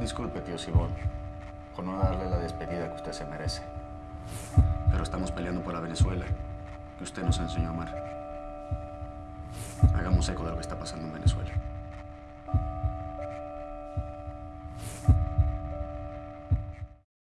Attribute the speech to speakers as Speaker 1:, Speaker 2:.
Speaker 1: Disculpe, tío Sibón, por no darle la despedida que usted se merece. Pero estamos peleando por la Venezuela que usted nos enseñó a amar. Hagamos eco de lo que está pasando en Venezuela.